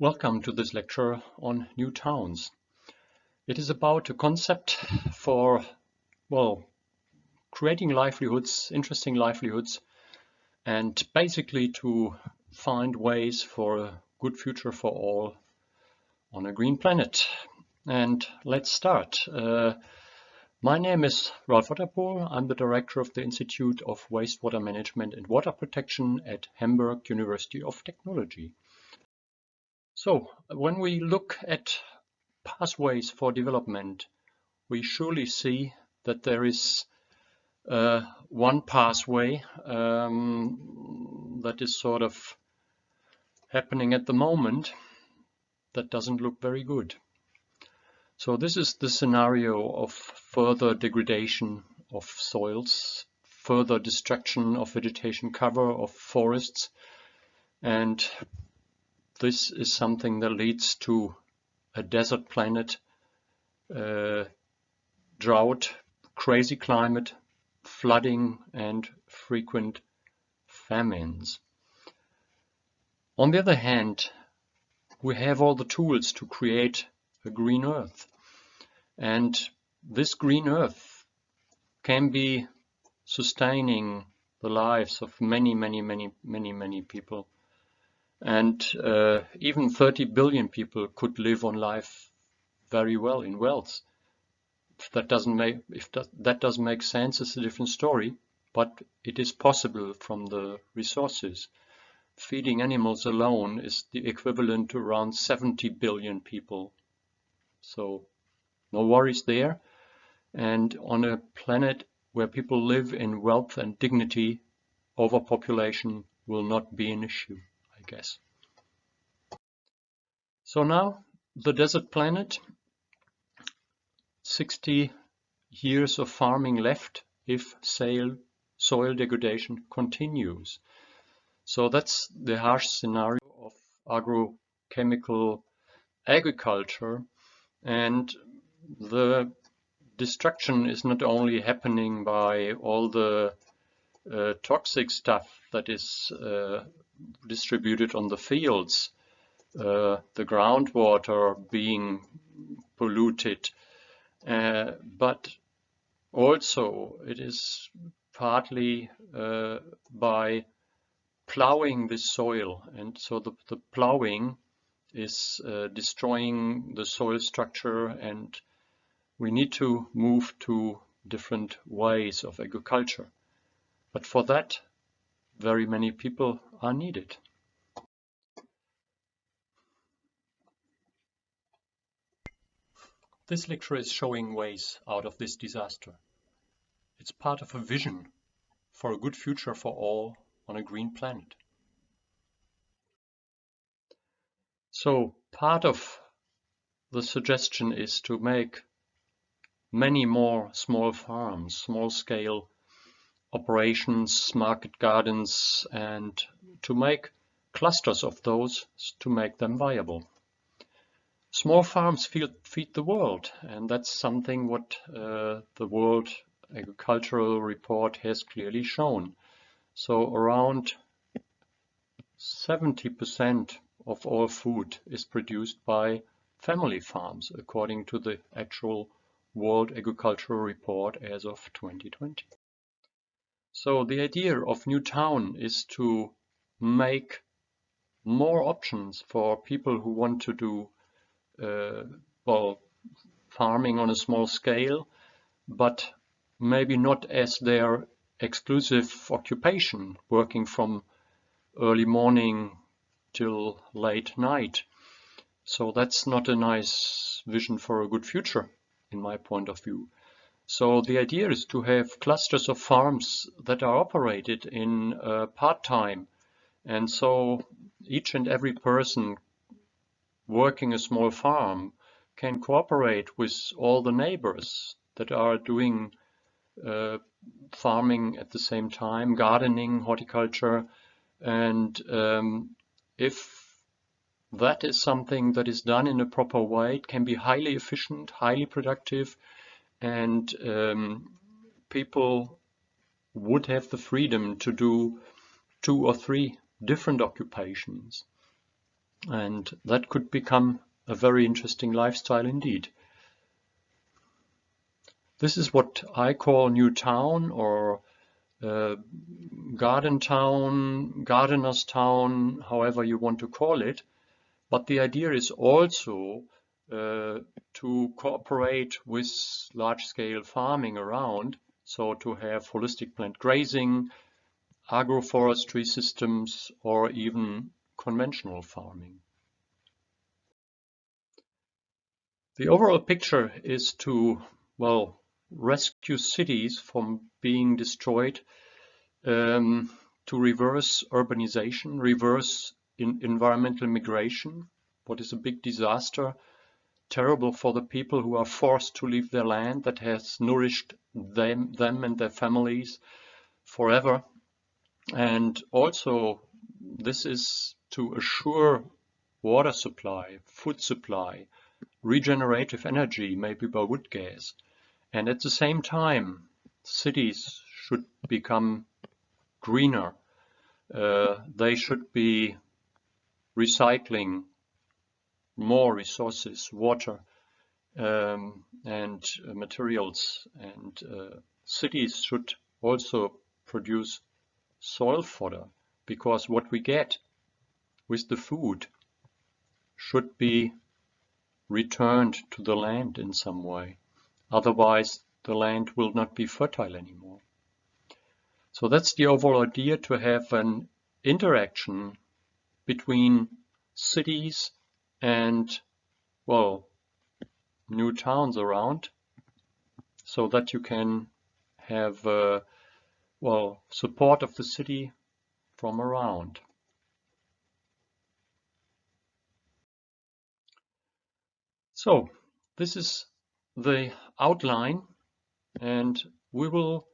Welcome to this lecture on new towns. It is about a concept for, well, creating livelihoods, interesting livelihoods, and basically to find ways for a good future for all on a green planet. And let's start. Uh, my name is Ralf Otterpohl. I'm the director of the Institute of Wastewater Management and Water Protection at Hamburg University of Technology. So when we look at pathways for development, we surely see that there is uh, one pathway um, that is sort of happening at the moment that doesn't look very good. So this is the scenario of further degradation of soils, further destruction of vegetation cover of forests, and this is something that leads to a desert planet, uh, drought, crazy climate, flooding and frequent famines. On the other hand, we have all the tools to create a green earth. And this green earth can be sustaining the lives of many, many, many, many, many people and uh, even 30 billion people could live on life very well in wealth. If that doesn't make if that, that doesn't make sense, it's a different story. But it is possible from the resources. Feeding animals alone is the equivalent to around 70 billion people. So no worries there. And on a planet where people live in wealth and dignity, overpopulation will not be an issue guess. So now the desert planet, 60 years of farming left if soil, soil degradation continues. So that's the harsh scenario of agrochemical agriculture and the destruction is not only happening by all the uh, toxic stuff that is uh, distributed on the fields, uh, the groundwater being polluted, uh, but also it is partly uh, by plowing the soil and so the, the plowing is uh, destroying the soil structure and we need to move to different ways of agriculture. But for that very many people are needed. This lecture is showing ways out of this disaster. It's part of a vision for a good future for all on a green planet. So part of the suggestion is to make many more small farms, small scale operations, market gardens, and to make clusters of those to make them viable. Small farms feed, feed the world, and that's something what uh, the World Agricultural Report has clearly shown. So around 70% of all food is produced by family farms, according to the actual World Agricultural Report as of 2020. So the idea of New Town is to make more options for people who want to do uh, well farming on a small scale, but maybe not as their exclusive occupation, working from early morning till late night. So that's not a nice vision for a good future, in my point of view. So the idea is to have clusters of farms that are operated in uh, part-time. And so each and every person working a small farm can cooperate with all the neighbors that are doing uh, farming at the same time, gardening, horticulture. And um, if that is something that is done in a proper way, it can be highly efficient, highly productive, and um, people would have the freedom to do two or three different occupations. And that could become a very interesting lifestyle indeed. This is what I call New Town or uh, Garden Town, Gardener's Town, however you want to call it. But the idea is also to cooperate with large-scale farming around, so to have holistic planned grazing, agroforestry systems, or even conventional farming. The overall picture is to, well, rescue cities from being destroyed, um, to reverse urbanization, reverse environmental migration, what is a big disaster, terrible for the people who are forced to leave their land that has nourished them, them and their families forever. And also, this is to assure water supply, food supply, regenerative energy, maybe by wood gas. And at the same time, cities should become greener. Uh, they should be recycling more resources, water um, and uh, materials. And uh, cities should also produce soil fodder because what we get with the food should be returned to the land in some way. Otherwise, the land will not be fertile anymore. So that's the overall idea to have an interaction between cities and, well, new towns around so that you can have, uh, well, support of the city from around. So this is the outline and we will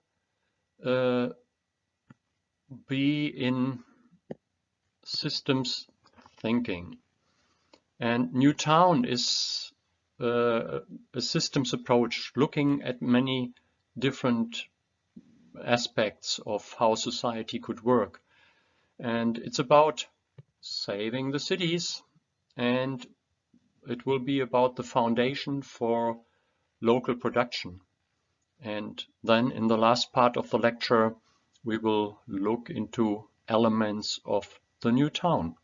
uh, be in systems thinking. And New Town is uh, a systems approach looking at many different aspects of how society could work. And it's about saving the cities and it will be about the foundation for local production. And then in the last part of the lecture, we will look into elements of the new town.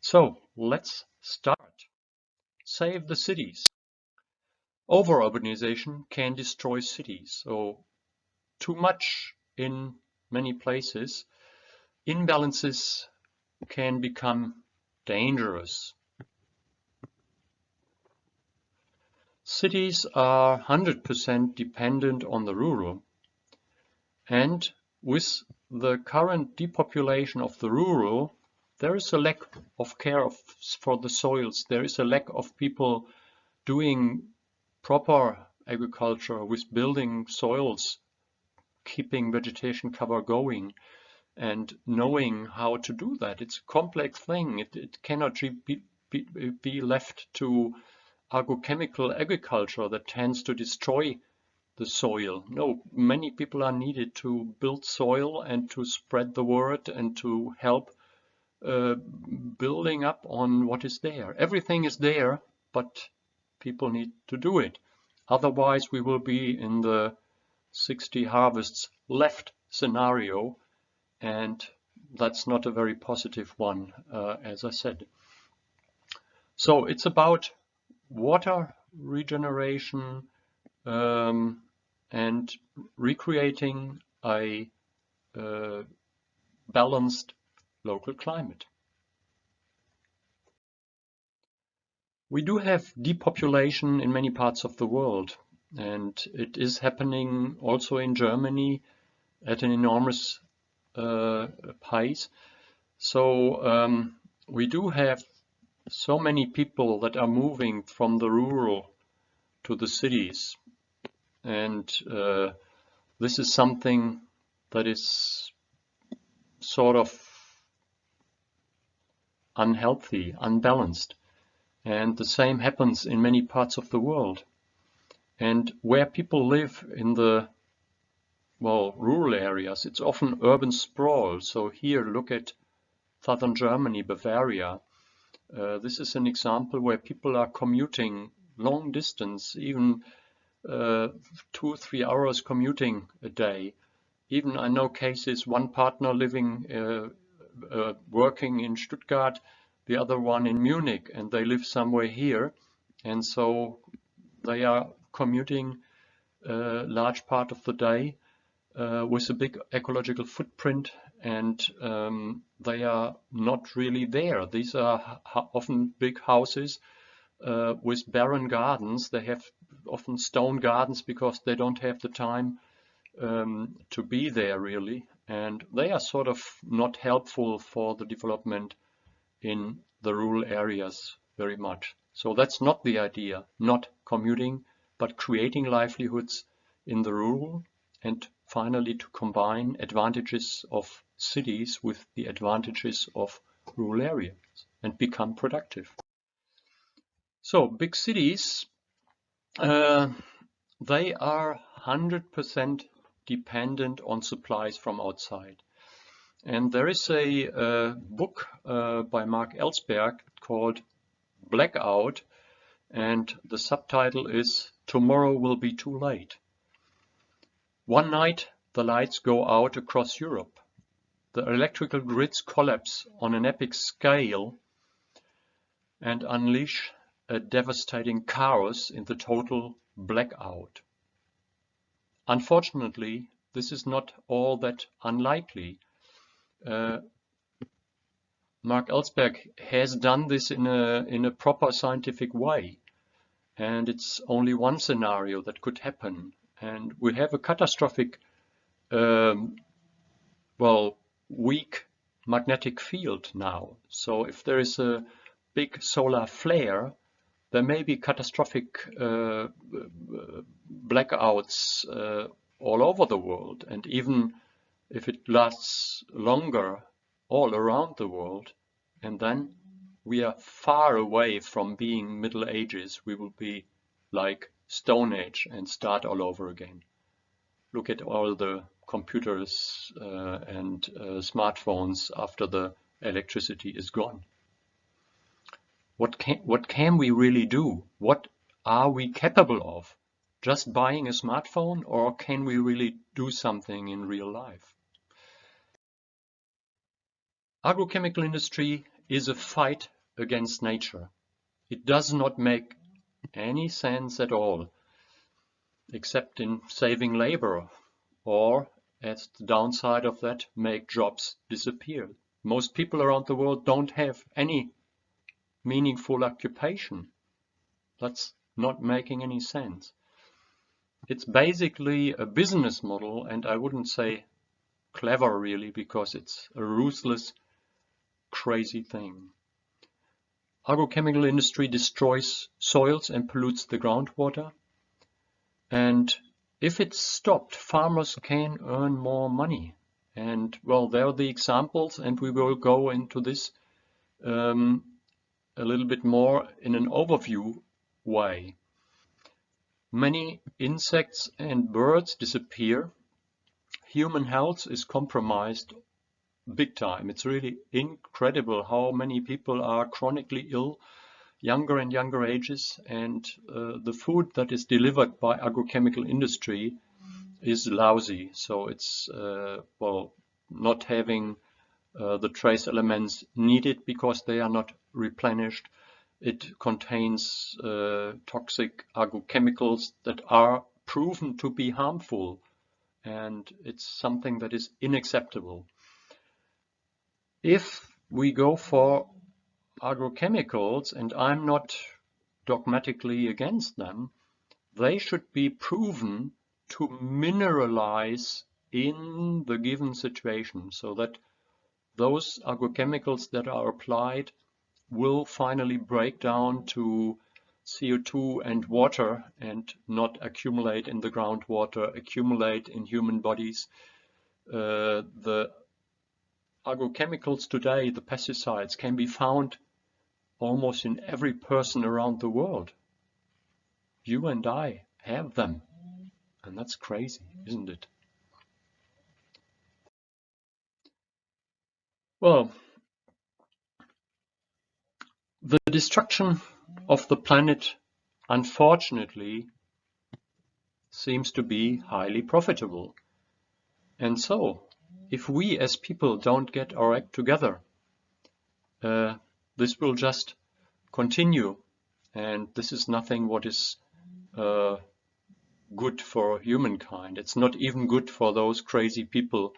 So let's start. Save the cities. Over-urbanization can destroy cities. So too much in many places, imbalances can become dangerous. Cities are 100% dependent on the rural and with the current depopulation of the rural, there is a lack of care of, for the soils. There is a lack of people doing proper agriculture with building soils, keeping vegetation cover going and knowing how to do that. It's a complex thing. It, it cannot be, be, be left to agrochemical agriculture that tends to destroy the soil. No, many people are needed to build soil and to spread the word and to help uh, building up on what is there. Everything is there, but people need to do it. Otherwise, we will be in the 60 harvests left scenario, and that's not a very positive one, uh, as I said. So it's about water regeneration, um, and recreating a uh, balanced local climate. We do have depopulation in many parts of the world and it is happening also in Germany at an enormous uh, pace. So um, we do have so many people that are moving from the rural to the cities and uh, this is something that is sort of unhealthy, unbalanced. And the same happens in many parts of the world. And where people live in the, well, rural areas, it's often urban sprawl. So here, look at southern Germany, Bavaria. Uh, this is an example where people are commuting long distance, even uh, two, three hours commuting a day. Even I know cases, one partner living, uh, uh, working in Stuttgart, the other one in Munich, and they live somewhere here. And so they are commuting a large part of the day uh, with a big ecological footprint and um, they are not really there. These are often big houses uh, with barren gardens. They have often stone gardens because they don't have the time um, to be there really. And they are sort of not helpful for the development in the rural areas very much. So that's not the idea, not commuting, but creating livelihoods in the rural and finally to combine advantages of cities with the advantages of rural areas and become productive. So big cities, uh, they are 100% dependent on supplies from outside. And there is a, a book uh, by Marc Elsberg called Blackout, and the subtitle is Tomorrow Will Be Too Late. One night the lights go out across Europe. The electrical grids collapse on an epic scale and unleash a devastating chaos in the total blackout. Unfortunately, this is not all that unlikely. Uh, Marc Elsberg has done this in a, in a proper scientific way. And it's only one scenario that could happen and we have a catastrophic, um, well, weak magnetic field now. So if there is a big solar flare, there may be catastrophic uh, blackouts uh, all over the world. And even if it lasts longer all around the world, and then we are far away from being Middle Ages, we will be like Stone Age and start all over again. Look at all the computers uh, and uh, smartphones after the electricity is gone. What can, what can we really do? What are we capable of? Just buying a smartphone or can we really do something in real life? Agrochemical industry is a fight against nature. It does not make any sense at all, except in saving labor, or, as the downside of that, make jobs disappear. Most people around the world don't have any meaningful occupation. That's not making any sense. It's basically a business model, and I wouldn't say clever really, because it's a ruthless, crazy thing. Agrochemical industry destroys soils and pollutes the groundwater. And if it's stopped, farmers can earn more money. And well, there are the examples, and we will go into this um, a little bit more in an overview way. Many insects and birds disappear. Human health is compromised big time. It's really incredible how many people are chronically ill, younger and younger ages, and uh, the food that is delivered by agrochemical industry is lousy. So it's, uh, well, not having uh, the trace elements needed because they are not replenished. It contains uh, toxic agrochemicals that are proven to be harmful and it's something that is unacceptable. If we go for agrochemicals, and I'm not dogmatically against them, they should be proven to mineralize in the given situation so that those agrochemicals that are applied will finally break down to CO2 and water and not accumulate in the groundwater, accumulate in human bodies. Uh, the agrochemicals today, the pesticides, can be found almost in every person around the world. You and I have them. And that's crazy, isn't it? Well, The destruction of the planet, unfortunately, seems to be highly profitable. And so, if we as people don't get our act together, uh, this will just continue. And this is nothing what is uh, good for humankind. It's not even good for those crazy people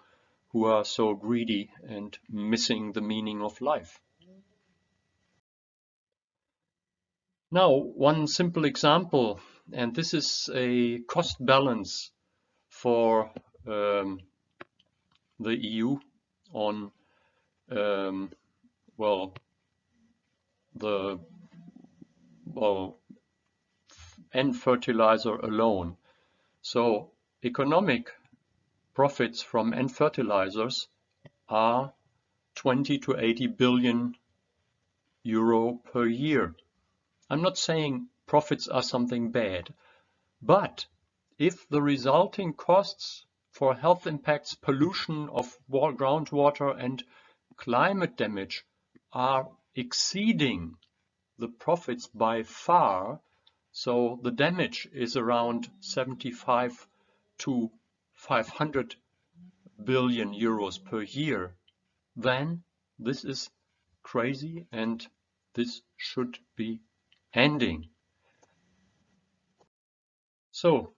who are so greedy and missing the meaning of life. Now, one simple example, and this is a cost balance for um, the EU on, um, well, the well, N fertilizer alone. So economic profits from N fertilizers are 20 to 80 billion euro per year. I'm not saying profits are something bad, but if the resulting costs for health impacts, pollution of groundwater and climate damage are exceeding the profits by far, so the damage is around 75 to 500 billion euros per year, then this is crazy and this should be ending. So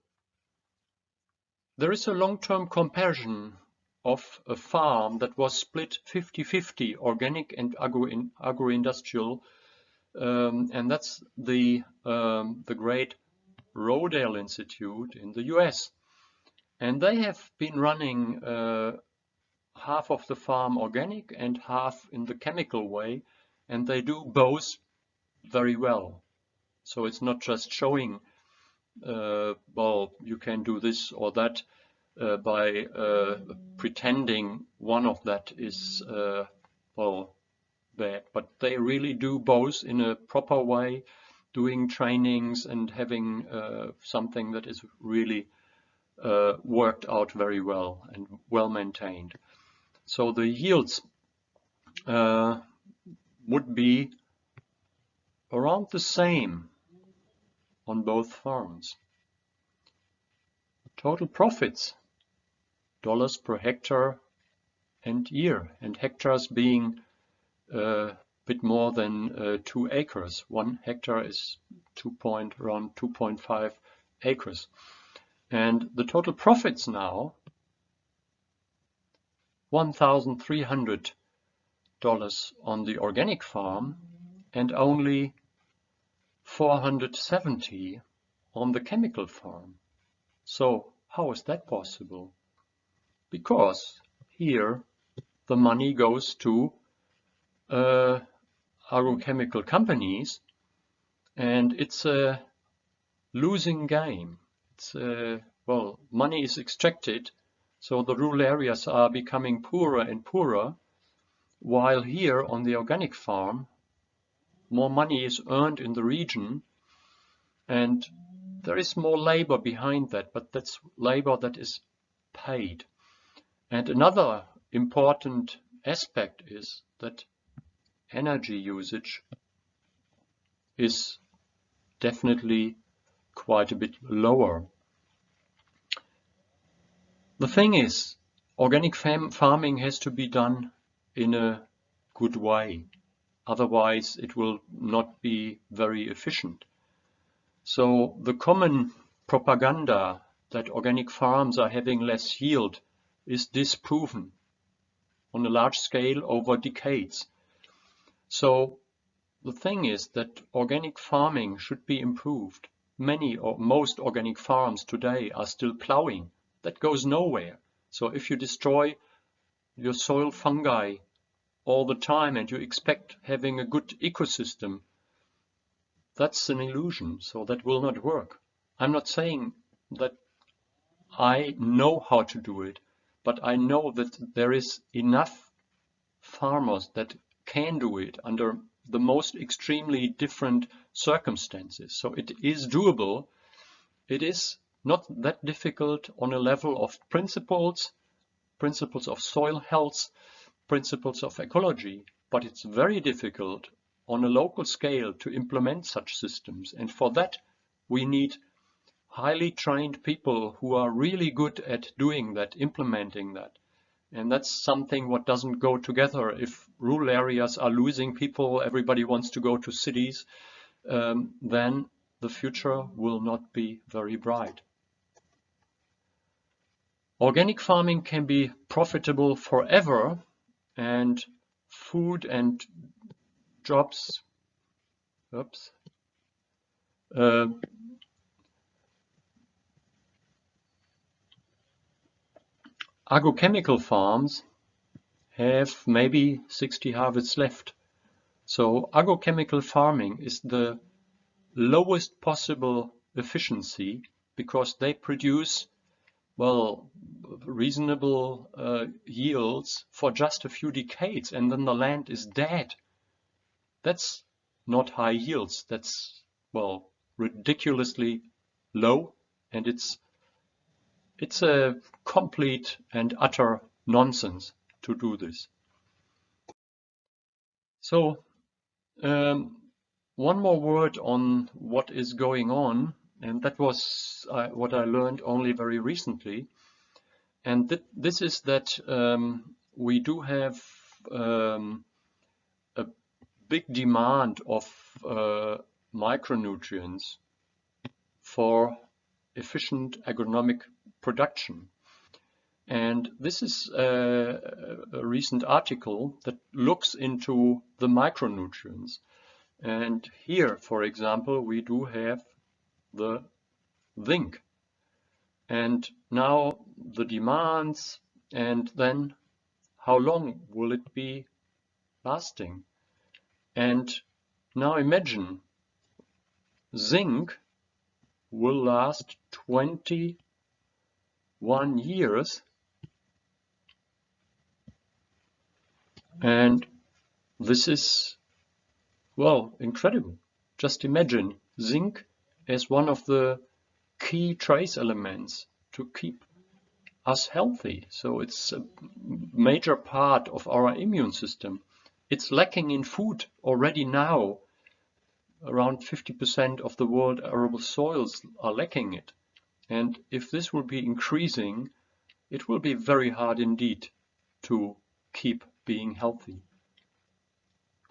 there is a long-term comparison of a farm that was split 50-50 organic and agro-industrial um, and that's the um, the great Rodale Institute in the US and they have been running uh, half of the farm organic and half in the chemical way and they do both very well so it's not just showing uh, well, you can do this or that uh, by uh, pretending one of that is, uh, well, bad. But they really do both in a proper way, doing trainings and having uh, something that is really uh, worked out very well and well maintained. So the yields would be around the same on both farms. Total profits, dollars per hectare and year, and hectares being a uh, bit more than uh, two acres. One hectare is two point, around 2.5 acres. And the total profits now, $1,300 on the organic farm and only 470 on the chemical farm. So how is that possible? Because here the money goes to uh, agrochemical companies and it's a losing game. A, well, money is extracted so the rural areas are becoming poorer and poorer while here on the organic farm more money is earned in the region and there is more labor behind that, but that's labor that is paid. And another important aspect is that energy usage is definitely quite a bit lower. The thing is, organic farming has to be done in a good way. Otherwise, it will not be very efficient. So the common propaganda that organic farms are having less yield is disproven on a large scale over decades. So the thing is that organic farming should be improved. Many or most organic farms today are still plowing. That goes nowhere. So if you destroy your soil fungi all the time and you expect having a good ecosystem, that's an illusion. So that will not work. I'm not saying that I know how to do it, but I know that there is enough farmers that can do it under the most extremely different circumstances. So it is doable. It is not that difficult on a level of principles, principles of soil health, principles of ecology, but it's very difficult on a local scale to implement such systems. And for that, we need highly trained people who are really good at doing that, implementing that. And that's something what doesn't go together. If rural areas are losing people, everybody wants to go to cities, um, then the future will not be very bright. Organic farming can be profitable forever and food and jobs oops, uh, agrochemical farms have maybe 60 harvests left. So agrochemical farming is the lowest possible efficiency because they produce well reasonable uh, yields for just a few decades and then the land is dead. That's not high yields. That's well ridiculously low and it's it's a complete and utter nonsense to do this. So um, one more word on what is going on, and that was uh, what I learned only very recently. And th this is that um, we do have um, a big demand of uh, micronutrients for efficient agronomic production. And this is a, a recent article that looks into the micronutrients. And here, for example, we do have the zinc. And now the demands and then how long will it be lasting? And now imagine zinc will last 21 years and this is well, incredible. Just imagine zinc as one of the key trace elements to keep us healthy. So it's a major part of our immune system. It's lacking in food already now. Around 50% of the world arable soils are lacking it. And if this will be increasing, it will be very hard indeed to keep being healthy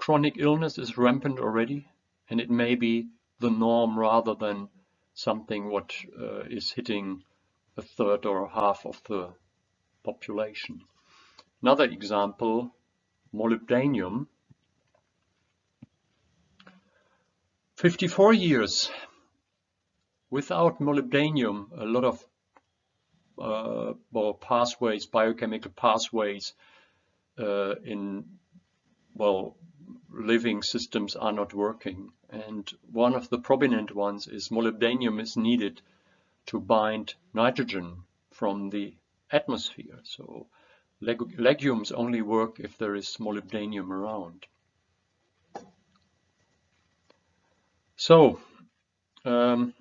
chronic illness is rampant already and it may be the norm rather than something what uh, is hitting a third or a half of the population. Another example, molybdenum. 54 years. Without molybdenum, a lot of uh, well, pathways, biochemical pathways uh, in well, living systems are not working. And one of the prominent ones is molybdenum is needed to bind nitrogen from the atmosphere. So leg legumes only work if there is molybdenum around. So, um,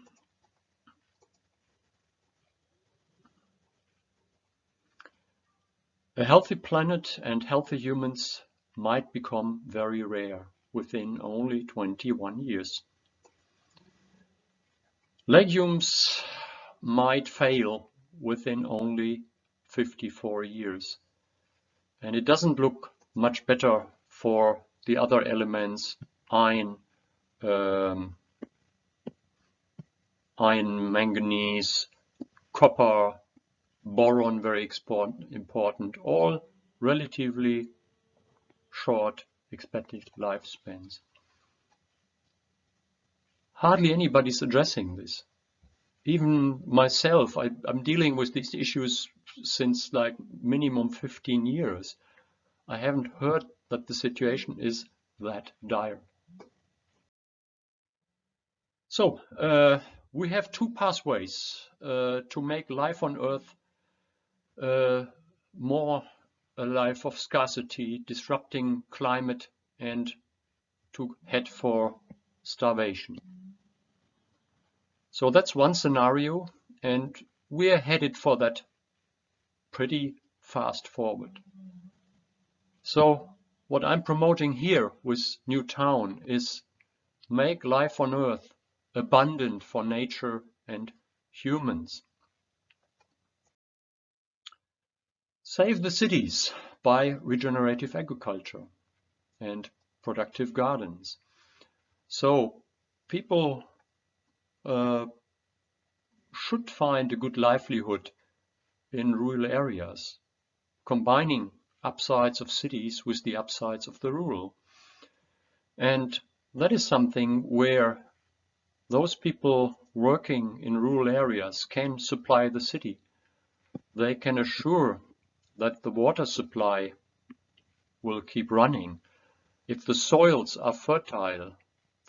a healthy planet and healthy humans might become very rare within only 21 years. Legumes might fail within only 54 years. And it doesn't look much better for the other elements, iron, um, iron, manganese, copper, boron, very important, all relatively short expected lifespans. Hardly anybody's addressing this. Even myself, I, am dealing with these issues since like minimum 15 years. I haven't heard that the situation is that dire. So, uh, we have two pathways uh, to make life on Earth Uh, more a life of scarcity, disrupting climate, and to head for starvation. So that's one scenario, and we're headed for that pretty fast forward. So what I'm promoting here with New Town is make life on Earth abundant for nature and humans. Save the cities by regenerative agriculture and productive gardens. So people uh, should find a good livelihood in rural areas, combining upsides of cities with the upsides of the rural. And that is something where those people working in rural areas can supply the city. They can assure that the water supply will keep running. If the soils are fertile,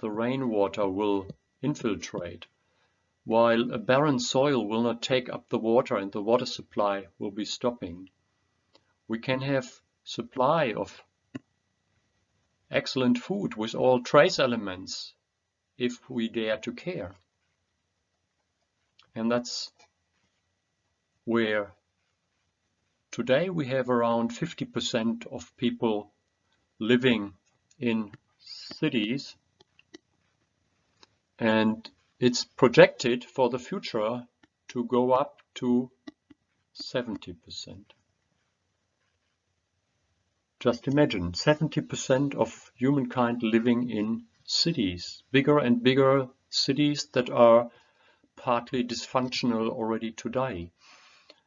the rainwater will infiltrate, while a barren soil will not take up the water and the water supply will be stopping. We can have supply of excellent food with all trace elements if we dare to care. And that's where today we have around 50% of people living in cities and it's projected for the future to go up to 70%. Just imagine 70% of humankind living in cities, bigger and bigger cities that are partly dysfunctional already today.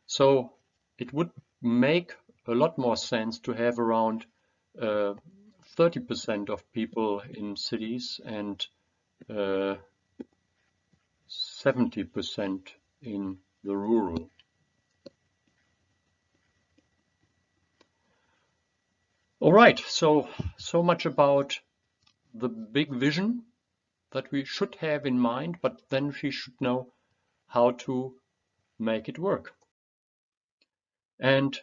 So it would make a lot more sense to have around 30% uh, of people in cities and 70% uh, in the rural. All right, so so much about the big vision that we should have in mind, but then we should know how to make it work. And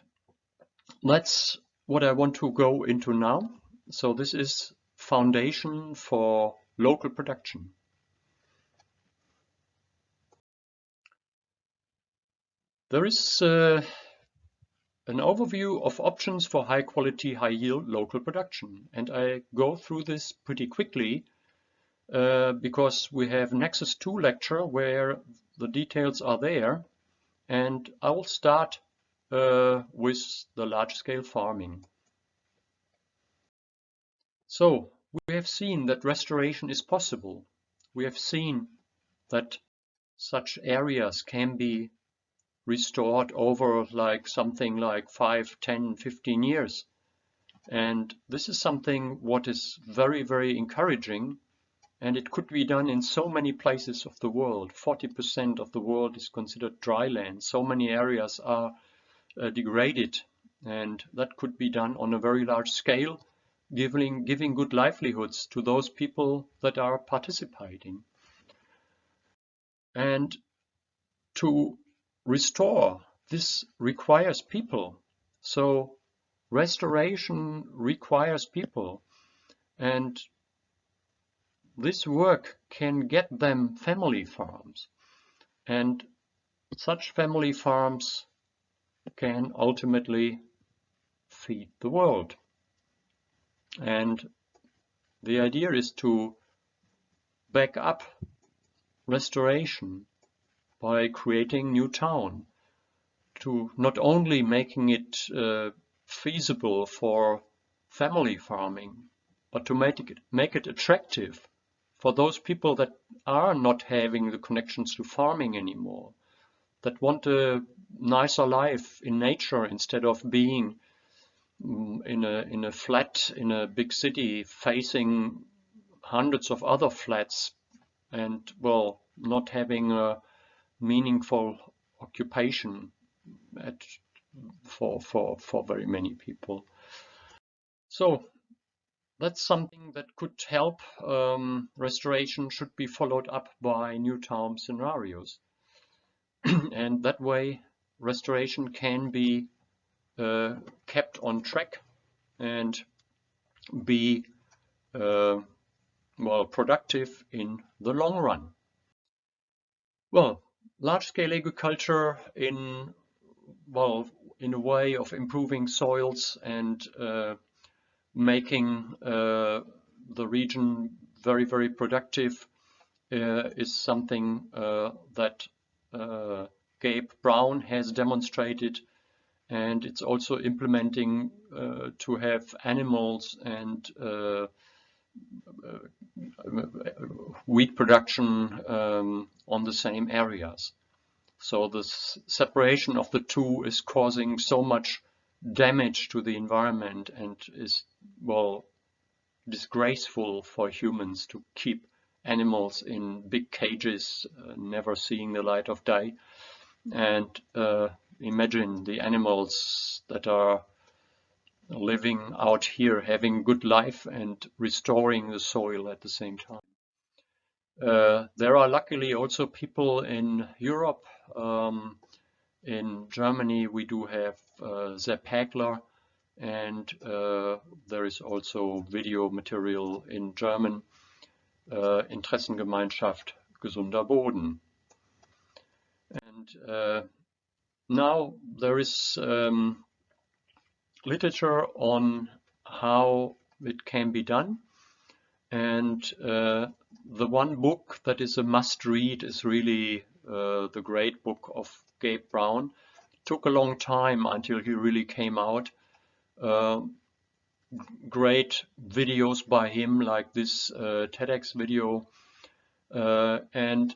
that's what I want to go into now. So this is foundation for local production. There is uh, an overview of options for high quality, high yield local production. And I go through this pretty quickly uh, because we have Nexus 2 lecture where the details are there. And I will start uh, with the large scale farming. So we have seen that restoration is possible. We have seen that such areas can be restored over like something like 5, 10, 15 years. And this is something what is very, very encouraging and it could be done in so many places of the world. 40% of the world is considered dry land. So many areas are Uh, degraded and that could be done on a very large scale giving, giving good livelihoods to those people that are participating. And to restore, this requires people. So restoration requires people. And this work can get them family farms. And such family farms can ultimately feed the world. And the idea is to back up restoration by creating new town to not only making it uh, feasible for family farming, but to make it, make it attractive for those people that are not having the connections to farming anymore, that want a nicer life in nature instead of being Mm, in a in a flat in a big city facing hundreds of other flats and well not having a meaningful occupation at for for for very many people. So that's something that could help um, restoration should be followed up by new town scenarios and that way restoration can be uh, kept on track and be uh, well productive in the long run. Well, large-scale agriculture in well in a way of improving soils and uh, making uh, the region very, very productive uh, is something uh, that uh, Gabe Brown has demonstrated and it's also implementing uh, to have animals and uh, wheat production um, on the same areas. So the separation of the two is causing so much damage to the environment and is, well, disgraceful for humans to keep animals in big cages, uh, never seeing the light of day. And uh, imagine the animals that are living out here, having good life and restoring the soil at the same time. Uh, there are luckily also people in Europe. Um, in Germany, we do have uh, Sepp Hägler, and uh, there is also video material in German, uh, Interessengemeinschaft Gesunder Boden. And uh, now there is um, literature on how it can be done. And uh, the one book that is a must read is really the great book of Gabe Brown. It took a long time until he really came out. Great videos by him like this uh, TEDx video. Uh, and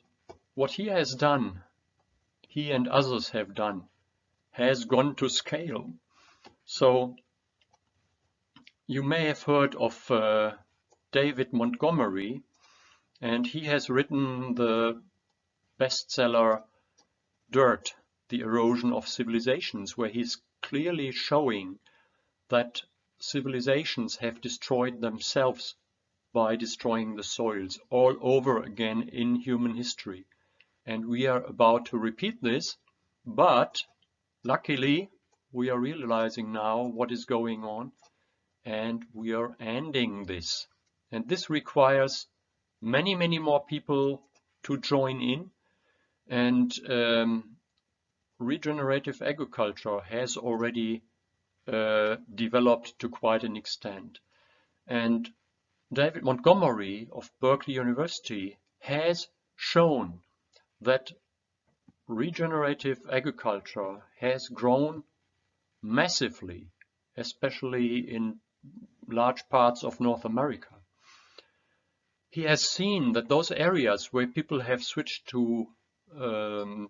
what he has done, he and others have done, has gone to scale. So you may have heard of uh, David Montgomery, and he has written the bestseller Dirt, The Erosion of Civilizations, where he's clearly showing that civilizations have destroyed themselves by destroying the soils all over again in human history. And we are about to repeat this, but luckily we are realizing now what is going on and we are ending this. And this requires many, many more people to join in. And um, regenerative agriculture has already uh, developed to quite an extent. And David Montgomery of Berkeley University has shown that regenerative agriculture has grown massively, especially in large parts of North America. He has seen that those areas where people have switched to um,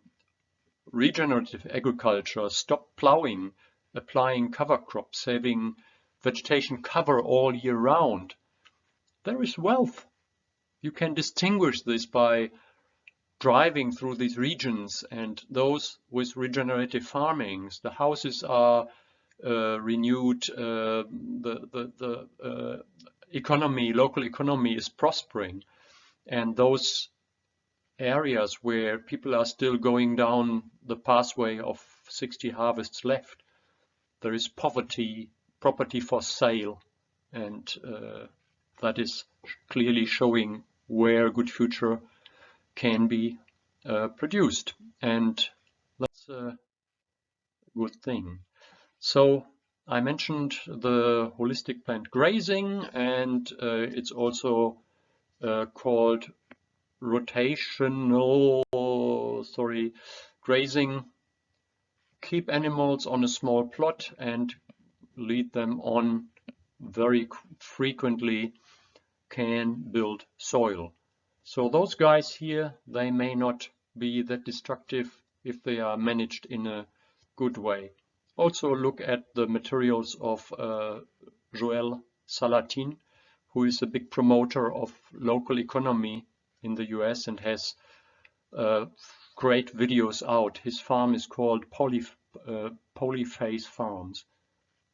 regenerative agriculture, stop plowing, applying cover crops, having vegetation cover all year round, there is wealth. You can distinguish this by driving through these regions and those with regenerative farmings. The houses are uh, renewed, uh, the, the, the uh, economy, local economy is prospering. And those areas where people are still going down the pathway of 60 harvests left, there is poverty, property for sale, and uh, that is clearly showing where good future can be uh, produced and that's a good thing. So I mentioned the holistic planned grazing and uh, it's also uh, called rotational sorry grazing keep animals on a small plot and lead them on very frequently can build soil so those guys here, they may not be that destructive if they are managed in a good way. Also look at the materials of uh, Joel Salatin, who is a big promoter of local economy in the US and has uh, great videos out. His farm is called Poly, uh, Polyface Farms.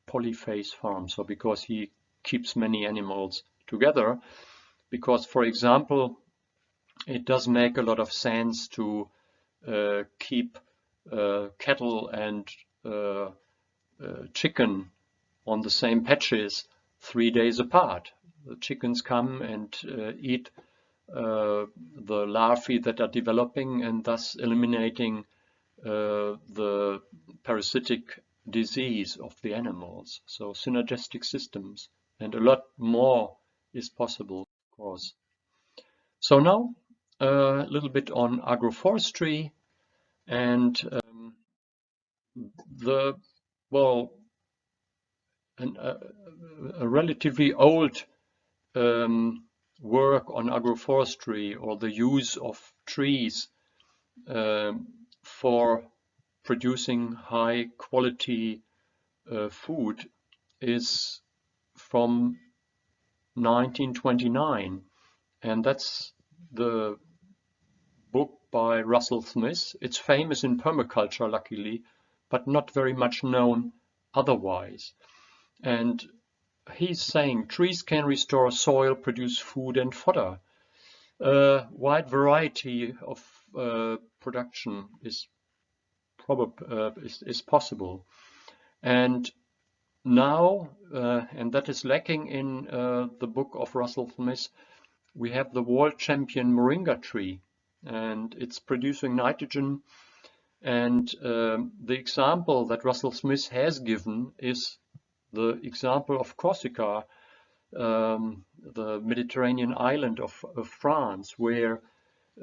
Polyface Farms, so because he keeps many animals together. Because, for example, it does make a lot of sense to uh, keep uh, cattle and uh, uh, chicken on the same patches three days apart. The chickens come and uh, eat uh, the larvae that are developing and thus eliminating the parasitic disease of the animals. So synergistic systems and a lot more is possible, of course. So now a little bit on agroforestry and um, the, well, an, uh, a relatively old um, work on agroforestry or the use of trees um, for producing high quality uh, food is from 1929 and that's the book by Russell Smith. It's famous in permaculture luckily but not very much known otherwise and he's saying trees can restore soil, produce food and fodder. A wide variety of uh, production is, uh, is, is possible. And now, uh, and that is lacking in uh, the book of Russell Smith, we have the world champion moringa tree and it's producing nitrogen and um, the example that Russell Smith has given is the example of Corsica, um, the Mediterranean island of, of France, where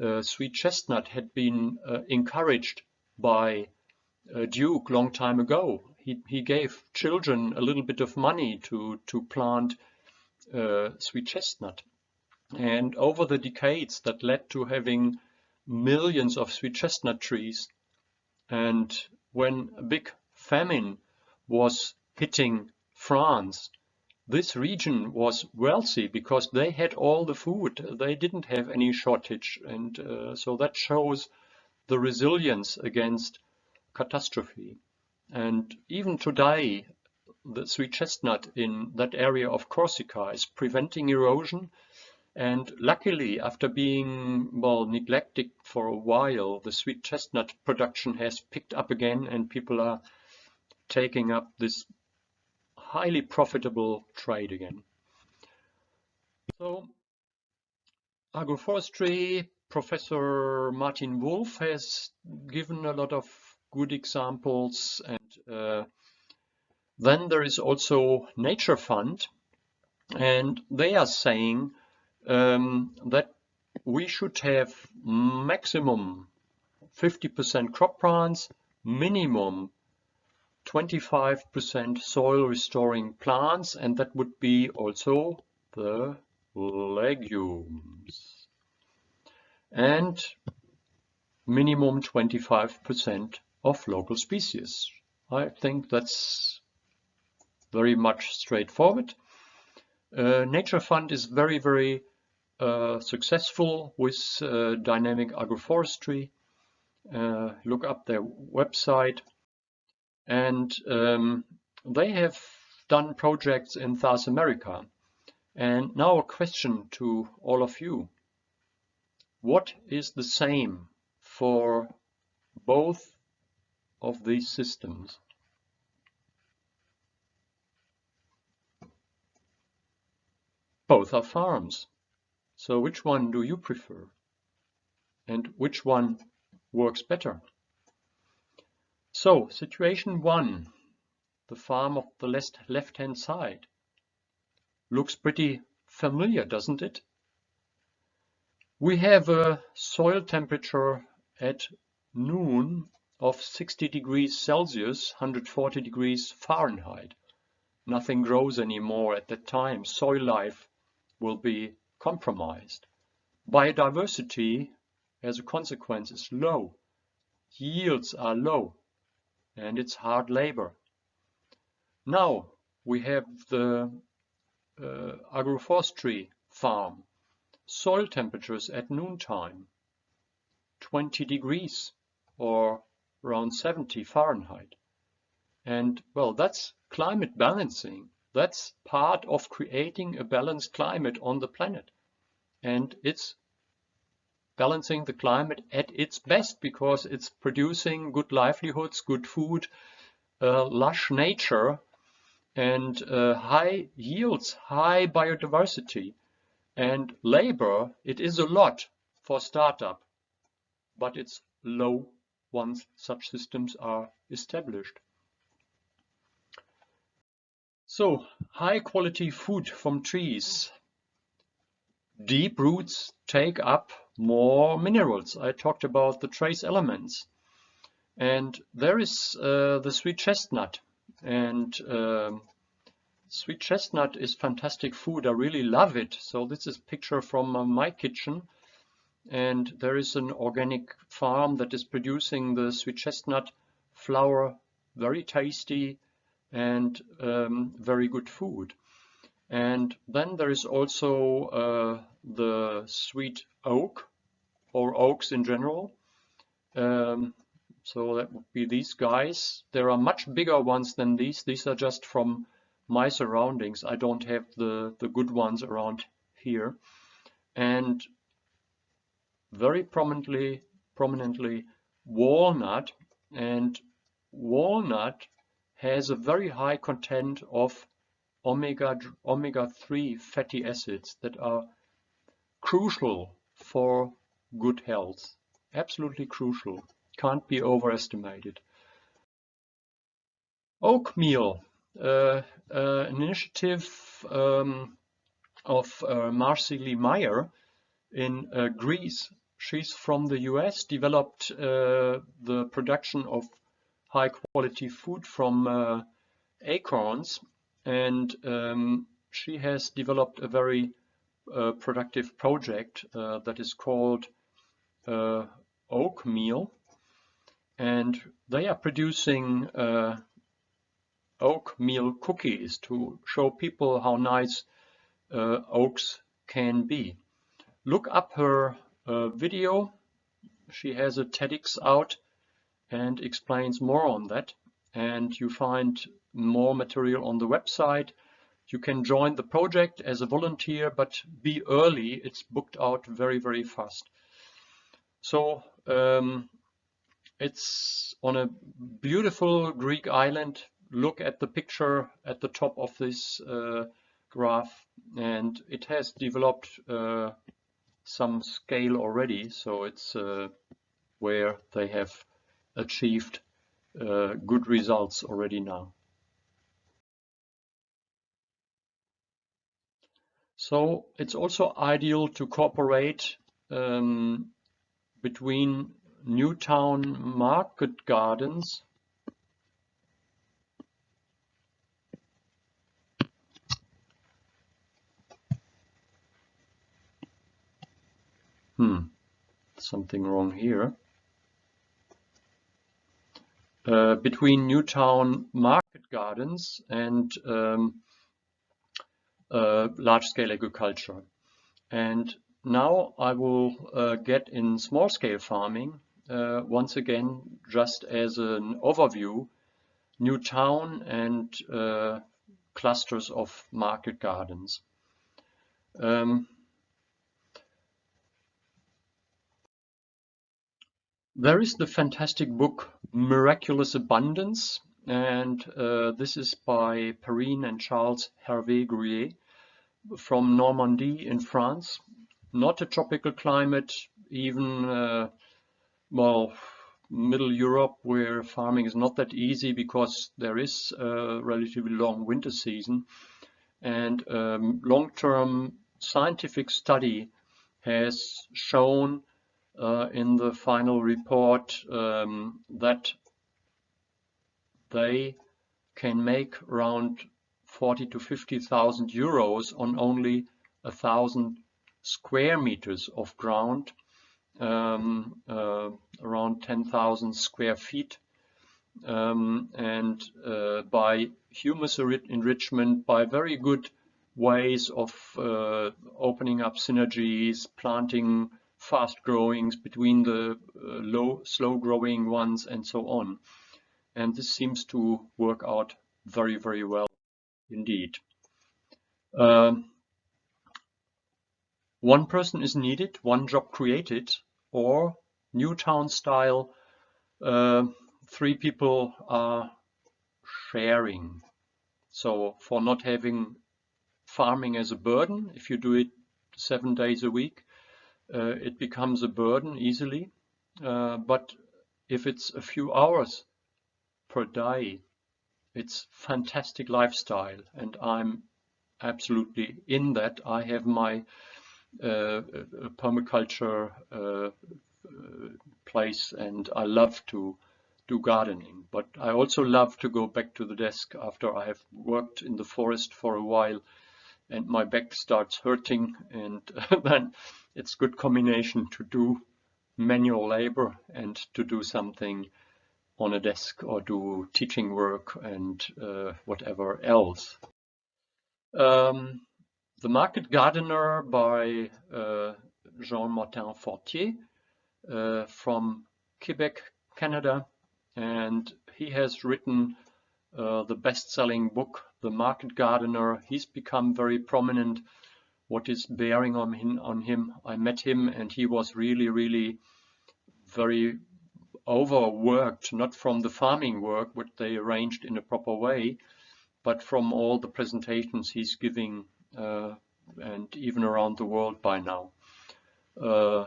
uh, sweet chestnut had been uh, encouraged by a Duke long time ago. He, he gave children a little bit of money to, to plant uh, sweet chestnut. And over the decades that led to having millions of sweet chestnut trees. And when a big famine was hitting France, this region was wealthy because they had all the food. They didn't have any shortage. And uh, so that shows the resilience against catastrophe. And even today, the sweet chestnut in that area of Corsica is preventing erosion. And luckily, after being well neglected for a while, the sweet chestnut production has picked up again and people are taking up this highly profitable trade again. So agroforestry, Professor Martin Wolfe has given a lot of good examples and uh, then there is also Nature Fund and they are saying um, that we should have maximum 50% crop plants, minimum 25% soil restoring plants and that would be also the legumes and minimum 25% of local species. I think that's very much straightforward. Uh, Nature Fund is very, very uh, successful with uh, dynamic agroforestry. Uh, look up their website and um, they have done projects in South America. And now a question to all of you. What is the same for both of these systems? Both are farms. So which one do you prefer? And which one works better? So, situation one, the farm of the left, left hand side. Looks pretty familiar, doesn't it? We have a soil temperature at noon of 60 degrees Celsius, 140 degrees Fahrenheit. Nothing grows anymore at that time. Soil life will be compromised. Biodiversity, as a consequence, is low. Yields are low and it's hard labor. Now we have the uh, agroforestry farm. Soil temperatures at noontime, 20 degrees or around 70 Fahrenheit. And well, that's climate balancing. That's part of creating a balanced climate on the planet. And it's balancing the climate at its best because it's producing good livelihoods, good food, uh, lush nature, and uh, high yields, high biodiversity. And labor, it is a lot for startup, but it's low once such systems are established. So, high quality food from trees. Deep roots take up more minerals. I talked about the trace elements. And there is uh, the sweet chestnut. And um, sweet chestnut is fantastic food. I really love it. So this is picture from uh, my kitchen. And there is an organic farm that is producing the sweet chestnut flour, very tasty, and um, very good food. And then there is also uh, the sweet oak or oaks in general. Um, so that would be these guys. There are much bigger ones than these. These are just from my surroundings. I don't have the, the good ones around here. And very prominently, prominently walnut and walnut has a very high content of omega omega-3 fatty acids that are crucial for good health. Absolutely crucial. Can't be overestimated. Oatmeal, uh, uh, an initiative um, of uh, Marcie Mayer in uh, Greece. She's from the US, developed uh, the production of high quality food from uh, acorns and um, she has developed a very uh, productive project uh, that is called uh, oak meal and they are producing uh, oak meal cookies to show people how nice uh, oaks can be. Look up her video. She has a TEDx out and explains more on that. And you find more material on the website. You can join the project as a volunteer, but be early. It's booked out very, very fast. So um, it's on a beautiful Greek island. Look at the picture at the top of this uh, graph and it has developed uh, some scale already. So it's uh, where they have achieved uh, good results already now. So it's also ideal to cooperate um, between Newtown Market Gardens. Hmm, something wrong here. Uh, between Newtown Market Gardens and um, uh, large-scale agriculture. And now I will uh, get in small-scale farming uh, once again just as an overview new town and uh, clusters of market gardens. Um, There is the fantastic book Miraculous Abundance, and uh, this is by Perrine and Charles Hervé Gruyer from Normandy in France. Not a tropical climate, even, uh, well, Middle Europe where farming is not that easy because there is a relatively long winter season. And um, long-term scientific study has shown uh, in the final report um, that they can make around 40 to 50,000 euros on only a thousand square meters of ground, um, uh, around 10,000 square feet. Um, and uh, by humus enrichment, by very good ways of uh, opening up synergies, planting fast growings between the uh, low, slow growing ones and so on. And this seems to work out very, very well indeed. Um, one person is needed, one job created, or Newtown style, uh, three people are sharing. So for not having farming as a burden, if you do it seven days a week, uh, it becomes a burden easily. Uh, but if it's a few hours per day, it's fantastic lifestyle and I'm absolutely in that. I have my uh, permaculture uh, place and I love to do gardening. But I also love to go back to the desk after I have worked in the forest for a while and my back starts hurting and then it's good combination to do manual labor and to do something on a desk or do teaching work and uh, whatever else. Um, the Market Gardener by uh, Jean-Martin Fortier uh, from Quebec, Canada. And he has written uh, the best-selling book, The Market Gardener. He's become very prominent. What is bearing on him, on him? I met him and he was really, really very overworked, not from the farming work, which they arranged in a proper way, but from all the presentations he's giving uh, and even around the world by now. Uh,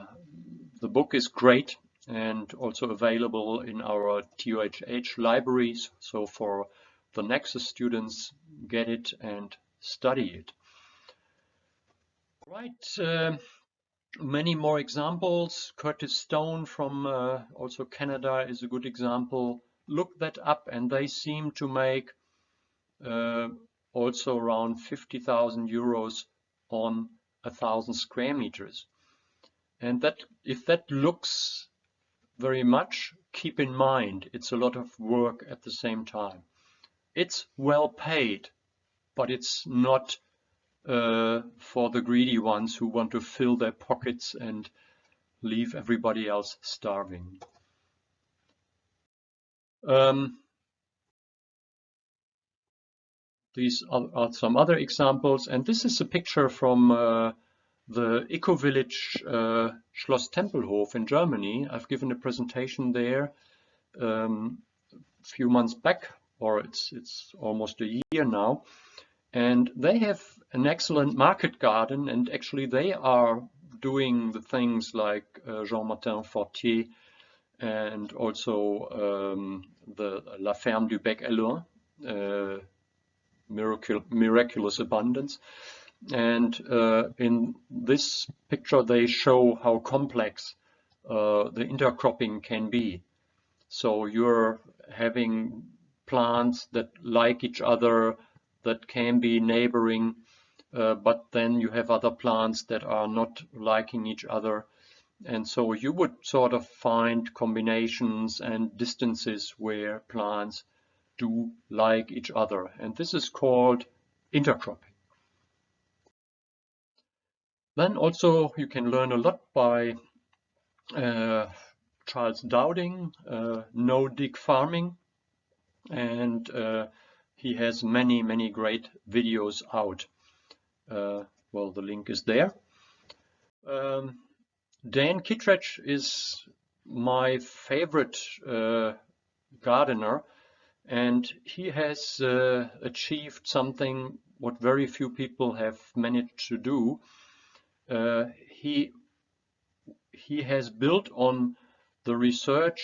the book is great and also available in our TUHH libraries. So for the Nexus students, get it and study it. Right, uh, many more examples. Curtis Stone from uh, also Canada is a good example. Look that up and they seem to make uh, also around 50,000 euros on a thousand square meters. And that if that looks very much, keep in mind it's a lot of work at the same time. It's well paid, but it's not uh, for the greedy ones who want to fill their pockets and leave everybody else starving. Um, these are, are, some other examples, and this is a picture from uh, the eco-village uh, Schloss Tempelhof in Germany. I've given a presentation there um, a few months back, or it's it's almost a year now, and they have an excellent market garden, and actually they are doing the things like uh, Jean-Martin Fortier and also um, the La Ferme du Bec Hellouin, uh, miraculous abundance. And uh, in this picture, they show how complex uh, the intercropping can be. So you're having plants that like each other, that can be neighboring, uh, but then you have other plants that are not liking each other. And so you would sort of find combinations and distances where plants do like each other. And this is called intercropping. Then also you can learn a lot by uh, Charles Dowding, uh, no-dig farming, and uh, he has many, many great videos out. Uh, well, the link is there. Um, Dan Kittredge is my favorite uh, gardener and he has uh, achieved something what very few people have managed to do. Uh, he he has built on the research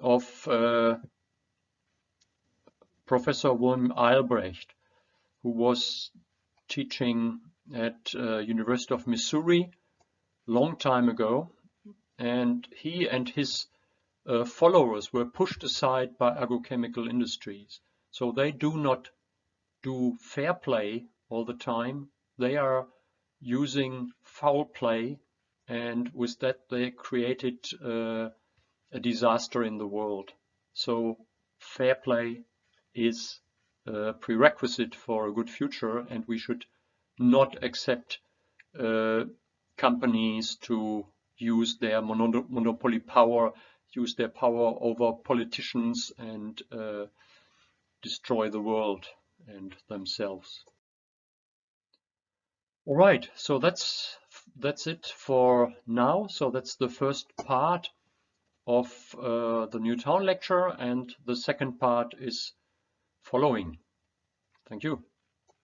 of uh, Professor William Albrecht, who was teaching at uh, University of Missouri long time ago, and he and his uh, followers were pushed aside by agrochemical industries. So they do not do fair play all the time. They are using foul play and with that they created uh, a disaster in the world. So fair play is a prerequisite for a good future and we should not accept uh, companies to use their monopoly power use their power over politicians and uh, destroy the world and themselves. All right, so that's that's it for now. So that's the first part of uh, the New Town lecture and the second part is following. Thank you.